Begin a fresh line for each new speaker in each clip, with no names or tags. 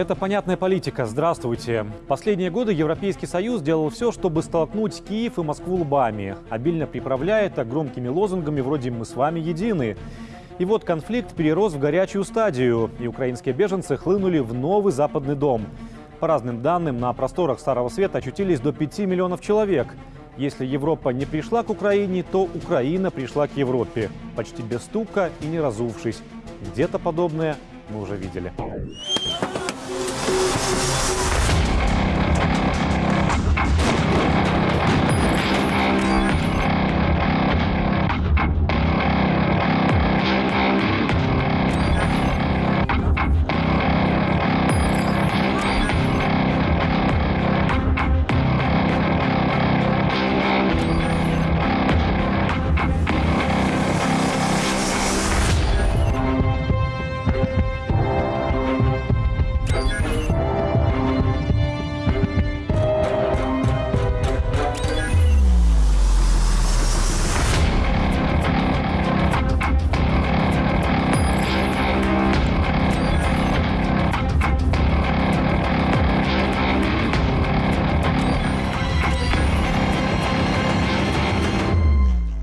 Это понятная политика. Здравствуйте. Последние годы Европейский Союз делал все, чтобы столкнуть Киев и Москву лбами. Обильно приправляя это громкими лозунгами вроде «Мы с вами едины». И вот конфликт перерос в горячую стадию, и украинские беженцы хлынули в новый западный дом. По разным данным, на просторах Старого Света очутились до 5 миллионов человек. Если Европа не пришла к Украине, то Украина пришла к Европе. Почти без стука и не разувшись. Где-то подобное мы уже видели. Thank you.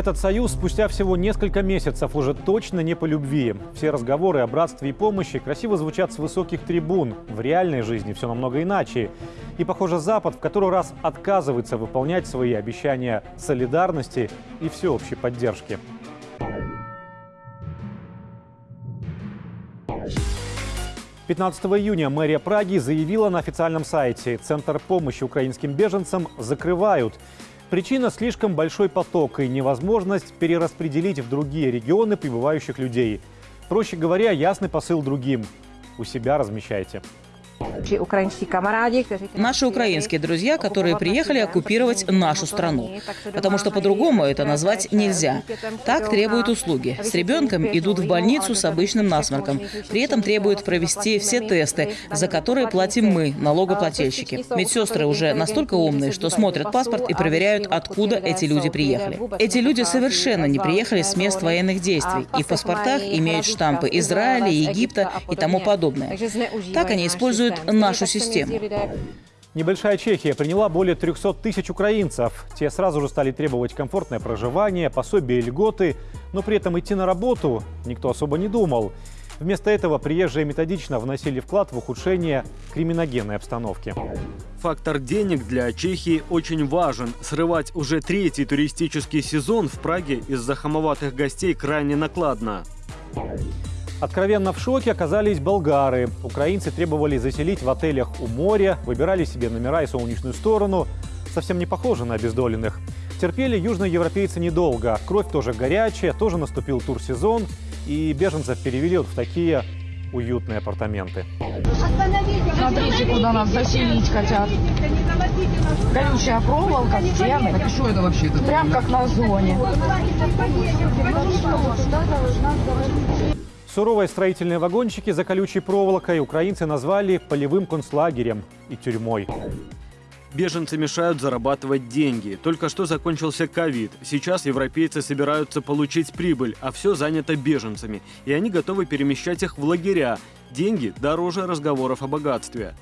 Этот союз спустя всего несколько месяцев уже точно не по любви. Все разговоры о братстве и помощи красиво звучат с высоких трибун. В реальной жизни все намного иначе. И, похоже, Запад в который раз отказывается выполнять свои обещания солидарности и всеобщей поддержки. Пятнадцатого июня мэрия Праги заявила на официальном сайте, Центр помощи украинским беженцам закрывают. Причина – слишком большой поток и невозможность перераспределить в другие регионы прибывающих людей. Проще говоря, ясный посыл другим. У себя размещайте.
Наши украинские друзья, которые приехали оккупировать нашу страну. Потому что по-другому это назвать нельзя. Так требуют услуги. С ребенком идут в больницу с обычным насморком. При этом требуют провести все тесты, за которые платим мы, налогоплательщики. Медсестры уже настолько умные, что смотрят паспорт и проверяют, откуда эти люди приехали. Эти люди совершенно не приехали с мест военных действий. И в паспортах имеют штампы Израиля, Египта и тому подобное. Так они используют используют нашу систему.
Небольшая Чехия приняла более 300 тысяч украинцев. Те сразу же стали требовать комфортное проживание, пособия и льготы, но при этом идти на работу никто особо не думал. Вместо этого приезжие методично вносили вклад в ухудшение криминогенной обстановки.
Фактор денег для Чехии очень важен. Срывать уже третий туристический сезон в Праге из-за хамоватых гостей крайне накладно.
Откровенно в шоке оказались болгары. Украинцы требовали заселить в отелях у моря, выбирали себе номера и солнечную сторону. Совсем не похоже на обездоленных. Терпели южные европейцы недолго. Кровь тоже горячая, тоже наступил турсезон. И беженцев перевели вот в такие уютные апартаменты.
Смотрите, куда нас заселить хотят. Колючая проволока, стены.
Так что это вообще? Это
Прям как на зоне.
Суровые строительные вагончики за колючей проволокой украинцы назвали полевым концлагерем и тюрьмой.
Беженцы мешают зарабатывать деньги. Только что закончился ковид. Сейчас европейцы собираются получить прибыль, а все занято беженцами. И они готовы перемещать их в лагеря. Деньги дороже разговоров о богатстве.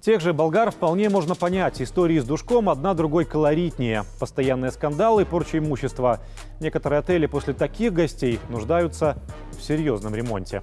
Тех же болгар вполне можно понять. Истории с душком одна другой колоритнее. Постоянные скандалы, порча имущества. Некоторые отели после таких гостей нуждаются в серьезном ремонте.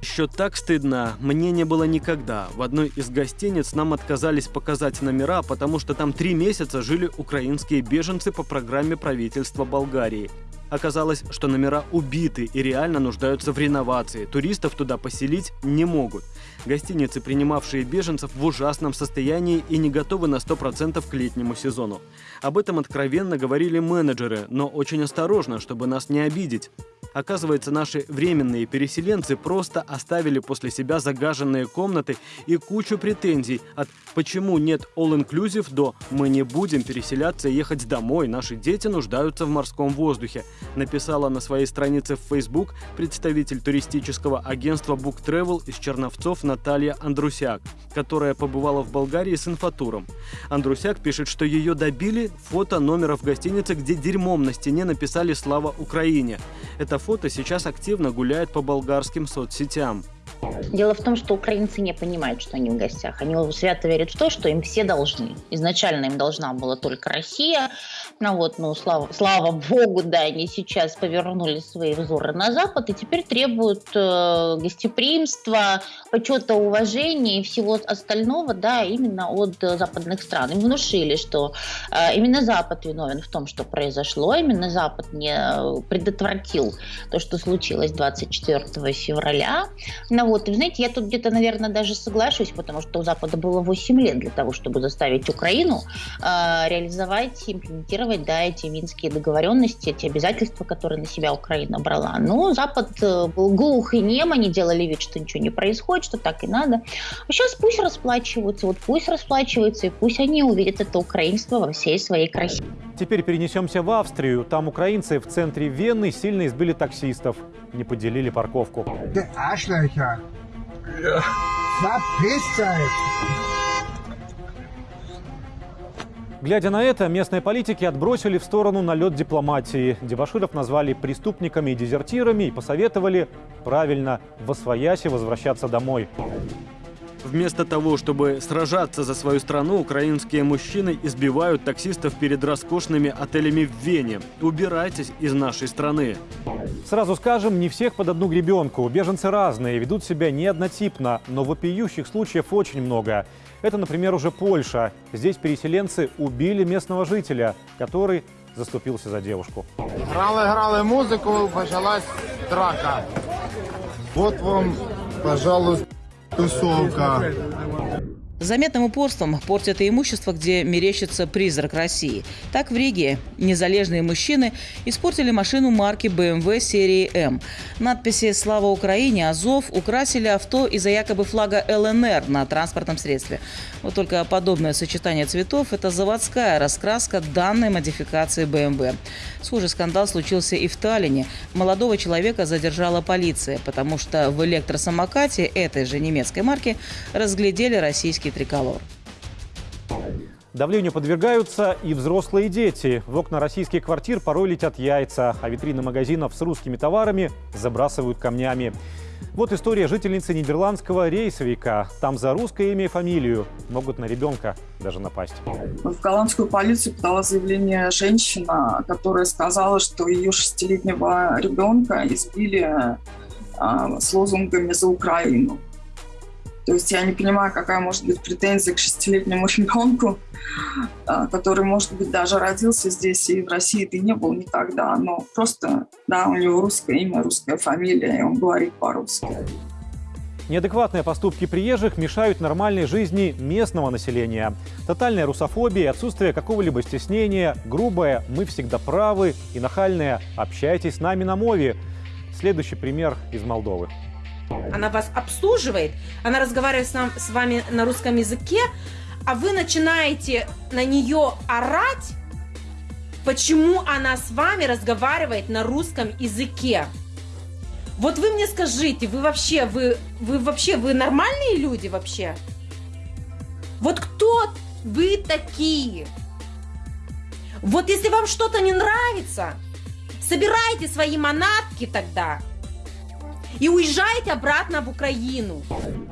Еще так стыдно. Мне не было никогда. В одной из гостиниц нам отказались показать номера, потому что там три месяца жили украинские беженцы по программе правительства Болгарии. Оказалось, что номера убиты и реально нуждаются в реновации. Туристов туда поселить не могут. Гостиницы, принимавшие беженцев, в ужасном состоянии и не готовы на 100% к летнему сезону. Об этом откровенно говорили менеджеры, но очень осторожно, чтобы нас не обидеть. Оказывается, наши временные переселенцы просто оставили после себя загаженные комнаты и кучу претензий от «почему нет all-inclusive» до «мы не будем переселяться и ехать домой, наши дети нуждаются в морском воздухе», написала на своей странице в Facebook представитель туристического агентства Book Travel из Черновцов Наталья Андрусяк, которая побывала в Болгарии с инфотуром. Андрусяк пишет, что ее добили фото номера в гостинице, где дерьмом на стене написали «Слава Украине». Это фото сейчас активно гуляет по болгарским соцсетям.
Дело в том, что украинцы не понимают, что они в гостях. Они свято верят в то, что им все должны. Изначально им должна была только Россия. Ну вот, ну, слава, слава богу, да, они сейчас повернули свои взоры на Запад и теперь требуют э, гостеприимства, почета, уважения и всего остального, да, именно от э, западных стран. Им внушили, что э, именно Запад виновен в том, что произошло, именно Запад не э, предотвратил то, что случилось 24 февраля. Ну и знаете, я тут где-то, наверное, даже соглашусь, потому что у Запада было 8 лет для того, чтобы заставить Украину э, реализовать, имплементировать, да, эти минские договоренности, эти обязательства, которые на себя Украина брала. Но Запад э, был глух и нем, они делали вид, что ничего не происходит, что так и надо. А сейчас пусть расплачиваются, вот пусть расплачиваются, и пусть они увидят это украинство во всей своей красе.
Теперь перенесемся в Австрию. Там украинцы в центре Вены сильно избили таксистов. Не поделили парковку.
Verpisst euch!
Глядя на это, местные политики отбросили в сторону налет дипломатии. Дебаширов назвали преступниками и дезертирами и посоветовали правильно в освояси возвращаться домой.
Вместо того, чтобы сражаться за свою страну, украинские мужчины избивают таксистов перед роскошными отелями в Вене. Убирайтесь из нашей страны.
Сразу скажем, не всех под одну гребенку. Беженцы разные, ведут себя не однотипно, но вопиющих случаев очень много. Это, например, уже Польша. Здесь переселенцы убили местного жителя, который заступился за девушку.
Грали-грали музику, почалась драка. Вот вам, пожалуйста, Pessoal, cara.
Заметным упорством портят и имущество, где мерещится призрак России. Так в Риге незалежные мужчины испортили машину марки BMW серии М. Надписи «Слава Украине», «Азов» украсили авто из-за якобы флага ЛНР на транспортном средстве. Вот только подобное сочетание цветов – это заводская раскраска данной модификации BMW. Схожий скандал случился и в Таллине. Молодого человека задержала полиция, потому что в электросамокате этой же немецкой марки разглядели российский триколор.
Давлению подвергаются и взрослые дети. В окна российских квартир порой летят яйца, а витрины магазинов с русскими товарами забрасывают камнями. Вот история жительницы нидерландского рейсовика. Там за русское имя и фамилию могут на ребенка даже напасть.
В голландскую полицию подала заявление женщина, которая сказала, что ее шестилетнего ребенка избили а, с лозунгами «За Украину». То есть я не понимаю, какая может быть претензия к шестилетнему ребенку, а, который, может быть, даже родился здесь, и в России ты не был никогда, но просто, да, у него русское имя, русская фамилия, и он говорит по-русски.
Неадекватные поступки приезжих мешают нормальной жизни местного населения. Тотальная русофобия, отсутствие какого-либо стеснения, грубое «мы всегда правы» и нахальное «общайтесь с нами на мове». Следующий пример из Молдовы.
Она вас обслуживает, она разговаривает с, нам, с вами на русском языке, а вы начинаете на нее орать, почему она с вами разговаривает на русском языке. Вот вы мне скажите, вы вообще, вы, вы вообще, вы нормальные люди вообще? Вот кто вы такие? Вот если вам что-то не нравится, собирайте свои манатки тогда и уезжайте обратно в Украину.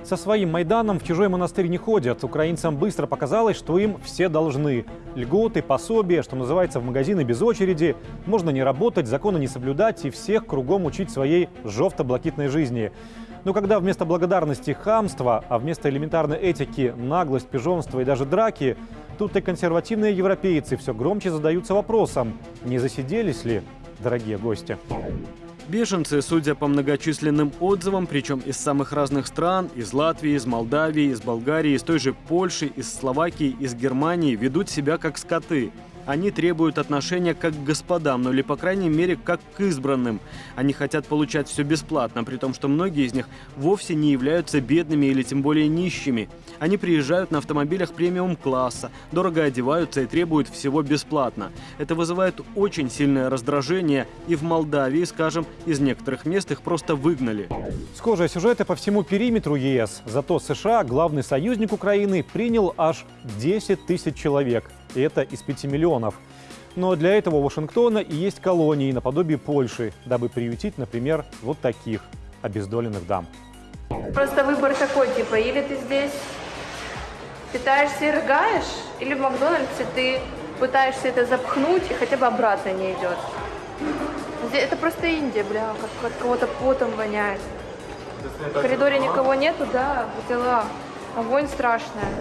Со своим Майданом в чужой монастырь не ходят. Украинцам быстро показалось, что им все должны. Льготы, пособия, что называется, в магазины без очереди. Можно не работать, законы не соблюдать и всех кругом учить своей жовто-блакитной жизни. Но когда вместо благодарности хамство, а вместо элементарной этики наглость, пижонство и даже драки, тут и консервативные европейцы все громче задаются вопросом, не засиделись ли, дорогие гости.
Беженцы, судя по многочисленным отзывам, причем из самых разных стран, из Латвии, из Молдавии, из Болгарии, из той же Польши, из Словакии, из Германии, ведут себя как скоты. Они требуют отношения как к господам, ну или, по крайней мере, как к избранным. Они хотят получать все бесплатно, при том, что многие из них вовсе не являются бедными или тем более нищими. Они приезжают на автомобилях премиум-класса, дорого одеваются и требуют всего бесплатно. Это вызывает очень сильное раздражение, и в Молдавии, скажем, из некоторых мест их просто выгнали.
Схожие сюжеты по всему периметру ЕС. Зато США, главный союзник Украины, принял аж 10 тысяч человек. И это из 5 миллионов. Но для этого у Вашингтона и есть колонии наподобие Польши, дабы приютить, например, вот таких обездоленных дам.
Просто выбор такой, типа, или ты здесь питаешься и рыгаешь, или в Макдональдсе ты пытаешься это запхнуть и хотя бы обратно не идет. Это просто Индия, бля, как от кого-то потом воняет. В коридоре никого нету, да, дела. Огонь страшная.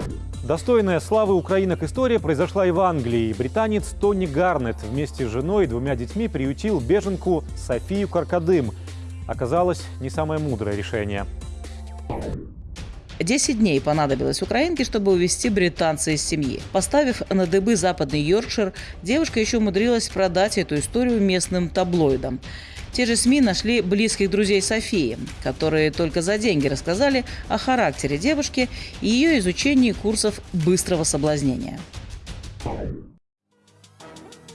Достойная славы украинок история произошла и в Англии. Британец Тони Гарнет вместе с женой и двумя детьми приютил беженку Софию Каркадым. Оказалось, не самое мудрое решение.
Десять дней понадобилось украинке, чтобы увезти британца из семьи. Поставив на дыбы западный Йоркшир, девушка еще умудрилась продать эту историю местным таблоидам. Те же СМИ нашли близких друзей Софии, которые только за деньги рассказали о характере девушки и ее изучении курсов быстрого соблазнения.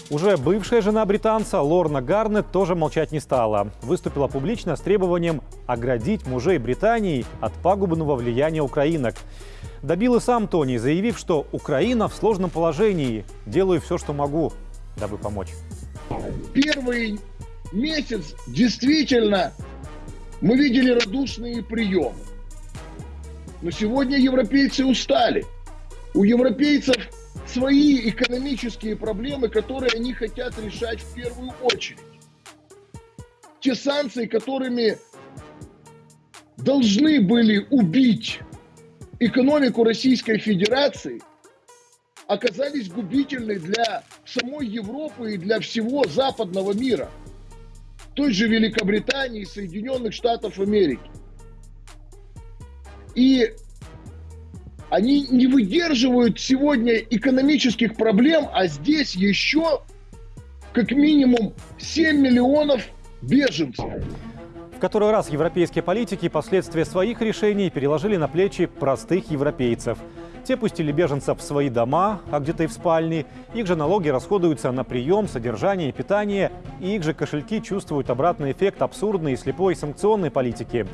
Уже бывшая жена британца Лорна Гарнет тоже молчать не стала. Выступила публично с требованием оградить мужей Британии от пагубного влияния украинок. Добил и сам Тони, заявив, что Украина в сложном положении. Делаю все, что могу, дабы помочь.
Первый месяц действительно мы видели радушные приемы. Но сегодня европейцы устали. У европейцев свои экономические проблемы, которые они хотят решать в первую очередь. Те санкции, которыми должны были убить экономику Российской Федерации, оказались губительны для самой Европы и для всего западного мира – той же Великобритании, Соединенных Штатов Америки. И они не выдерживают сегодня экономических проблем, а здесь еще как минимум 7 миллионов беженцев.
В который раз европейские политики последствия своих решений переложили на плечи простых европейцев – те пустили беженцев в свои дома, а где-то и в спальни. Их же налоги расходуются на прием, содержание и питание. И их же кошельки чувствуют обратный эффект абсурдной и слепой санкционной политики.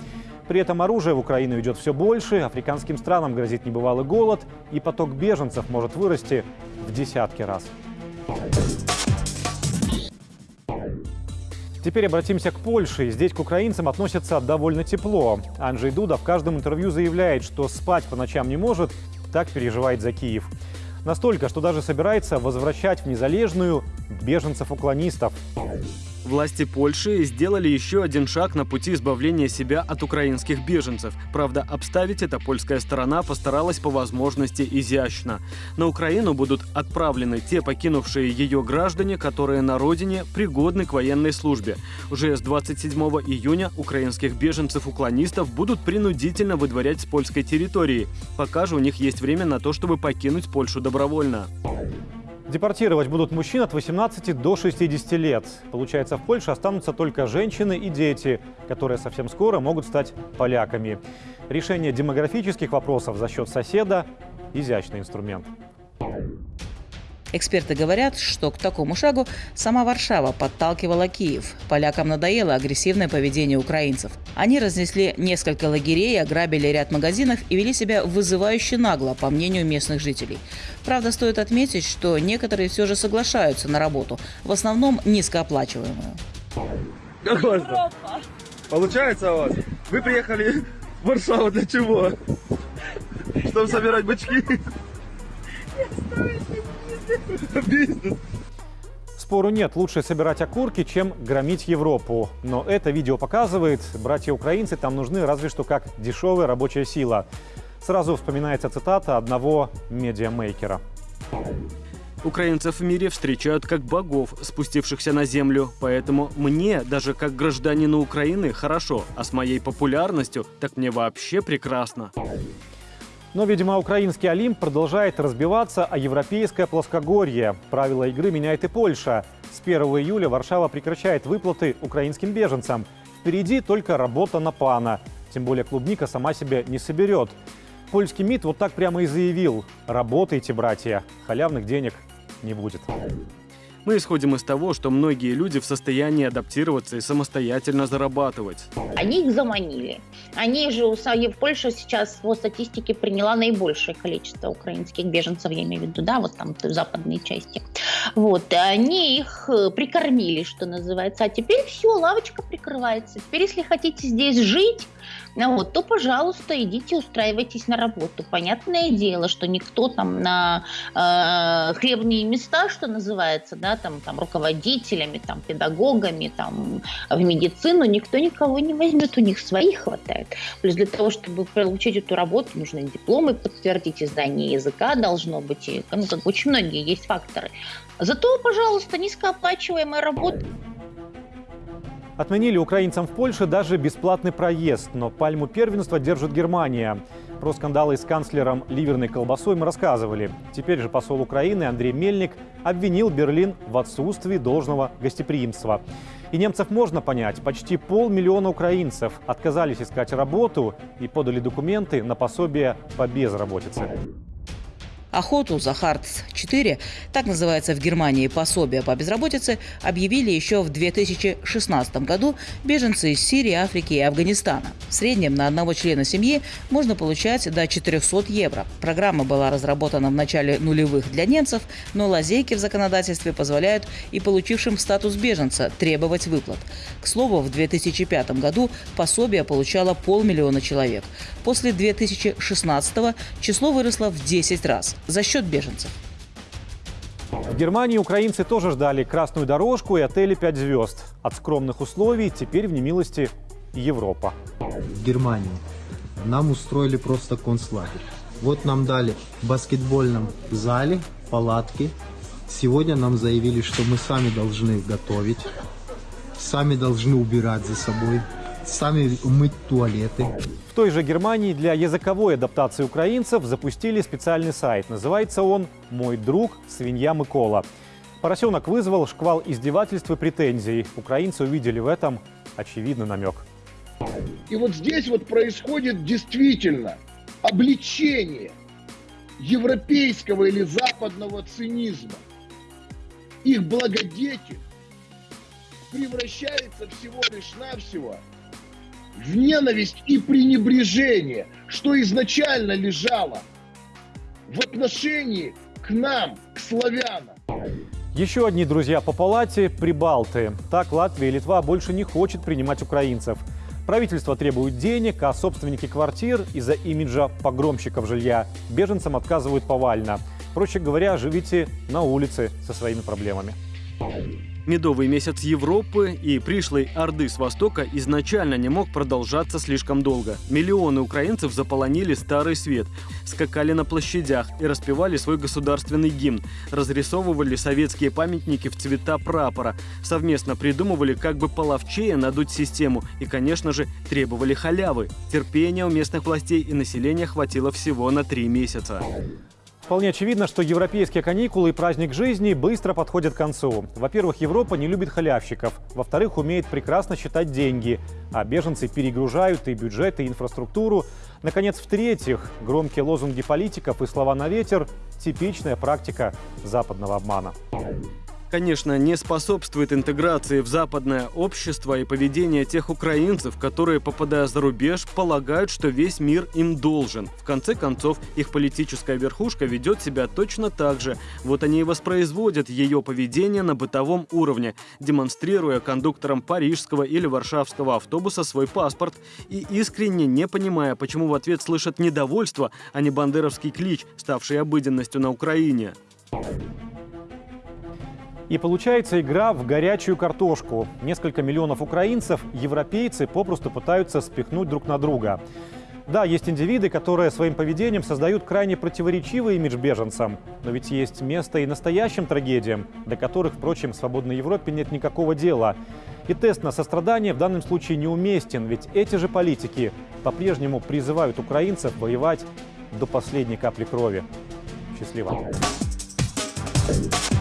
При этом оружие в Украину идет все больше, африканским странам грозит небывалый голод, и поток беженцев может вырасти в десятки раз. Теперь обратимся к Польше. Здесь к украинцам относятся довольно тепло. Анджей Дуда в каждом интервью заявляет, что спать по ночам не может так переживает за Киев. Настолько, что даже собирается возвращать в незалежную беженцев-уклонистов.
Власти Польши сделали еще один шаг на пути избавления себя от украинских беженцев. Правда, обставить это польская сторона постаралась по возможности изящно. На Украину будут отправлены те покинувшие ее граждане, которые на родине пригодны к военной службе. Уже с 27 июня украинских беженцев-уклонистов будут принудительно выдворять с польской территории. Пока же у них есть время на то, чтобы покинуть Польшу добровольно.
Депортировать будут мужчин от 18 до 60 лет. Получается, в Польше останутся только женщины и дети, которые совсем скоро могут стать поляками. Решение демографических вопросов за счет соседа – изящный инструмент.
Эксперты говорят, что к такому шагу сама Варшава подталкивала Киев. Полякам надоело агрессивное поведение украинцев. Они разнесли несколько лагерей, ограбили ряд магазинов и вели себя вызывающе нагло, по мнению местных жителей. Правда, стоит отметить, что некоторые все же соглашаются на работу, в основном низкооплачиваемую.
Как у вас Получается у вас? Вы приехали в Варшаву для чего? Чтобы собирать бачки?
Бизнес. Спору нет, лучше собирать окурки, чем громить Европу. Но это видео показывает, братья-украинцы там нужны разве что как дешевая рабочая сила. Сразу вспоминается цитата одного медиамейкера.
Украинцев в мире встречают как богов, спустившихся на землю. Поэтому мне, даже как гражданину Украины, хорошо, а с моей популярностью, так мне вообще прекрасно.
Но, видимо, украинский Олимп продолжает разбиваться, а европейское плоскогорье. Правила игры меняет и Польша. С 1 июля Варшава прекращает выплаты украинским беженцам. Впереди только работа на пана. Тем более клубника сама себя не соберет. Польский МИД вот так прямо и заявил. Работайте, братья, халявных денег не будет.
Мы исходим из того, что многие люди в состоянии адаптироваться и самостоятельно зарабатывать.
Они их заманили. Они же, в Польше сейчас по статистике приняла наибольшее количество украинских беженцев, я имею в виду, да, вот там в западной части. Вот, они их э, прикормили, что называется. А теперь все, лавочка прикрывается. Теперь, если хотите здесь жить, ну вот, то, пожалуйста, идите устраивайтесь на работу. Понятное дело, что никто там на э, хлебные места, что называется, да, там, там руководителями, там, педагогами, там, в медицину, никто никого не возьмет, у них своих хватает. Плюс для того, чтобы получить эту работу, нужны дипломы подтвердить, знание языка должно быть, и, ну, как очень многие есть факторы. Зато, пожалуйста, низкооплачиваемая работа.
Отменили украинцам в Польше даже бесплатный проезд, но пальму первенства держит Германия. Про скандалы с канцлером ливерной колбасой мы рассказывали. Теперь же посол Украины Андрей Мельник обвинил Берлин в отсутствии должного гостеприимства. И немцев можно понять. Почти полмиллиона украинцев отказались искать работу и подали документы на пособие по безработице.
Охоту за Хартс-4, так называется в Германии пособие по безработице, объявили еще в 2016 году беженцы из Сирии, Африки и Афганистана. В среднем на одного члена семьи можно получать до 400 евро. Программа была разработана в начале нулевых для немцев, но лазейки в законодательстве позволяют и получившим статус беженца требовать выплат. К слову, в 2005 году пособие получало полмиллиона человек. После 2016 число выросло в 10 раз за счет беженцев.
В Германии украинцы тоже ждали красную дорожку и отели 5 звезд. От скромных условий теперь в немилости Европа.
В Германии нам устроили просто концлагерь. Вот нам дали в баскетбольном зале палатки. Сегодня нам заявили, что мы сами должны готовить, сами должны убирать за собой, сами мыть туалеты.
В той же Германии для языковой адаптации украинцев запустили специальный сайт. Называется он «Мой друг свинья Микола». Поросенок вызвал шквал издевательств и претензий. Украинцы увидели в этом очевидный намек.
И вот здесь вот происходит действительно обличение европейского или западного цинизма. Их благодетель превращается всего лишь навсего в ненависть и пренебрежение, что изначально лежало в отношении к нам, к славянам.
Еще одни друзья по палате – прибалты. Так Латвия и Литва больше не хочет принимать украинцев. Правительство требует денег, а собственники квартир из-за имиджа погромщиков жилья беженцам отказывают повально. Проще говоря, живите на улице со своими проблемами.
Медовый месяц Европы и пришлой Орды с Востока изначально не мог продолжаться слишком долго. Миллионы украинцев заполонили Старый Свет, скакали на площадях и распевали свой государственный гимн, разрисовывали советские памятники в цвета прапора, совместно придумывали, как бы половчее надуть систему и, конечно же, требовали халявы. Терпения у местных властей и населения хватило всего на три месяца.
Вполне очевидно, что европейские каникулы и праздник жизни быстро подходят к концу. Во-первых, Европа не любит халявщиков. Во-вторых, умеет прекрасно считать деньги. А беженцы перегружают и бюджет, и инфраструктуру. Наконец, в-третьих, громкие лозунги политиков и слова на ветер – типичная практика западного обмана
конечно, не способствует интеграции в западное общество и поведение тех украинцев, которые, попадая за рубеж, полагают, что весь мир им должен. В конце концов, их политическая верхушка ведет себя точно так же. Вот они и воспроизводят ее поведение на бытовом уровне, демонстрируя кондукторам парижского или варшавского автобуса свой паспорт и искренне не понимая, почему в ответ слышат недовольство, а не бандеровский клич, ставший обыденностью на Украине.
И получается игра в горячую картошку. Несколько миллионов украинцев европейцы попросту пытаются спихнуть друг на друга. Да, есть индивиды, которые своим поведением создают крайне противоречивый имидж беженцам. Но ведь есть место и настоящим трагедиям, до которых, впрочем, в свободной Европе нет никакого дела. И тест на сострадание в данном случае неуместен, ведь эти же политики по-прежнему призывают украинцев воевать до последней капли крови. Счастливо. Thank you.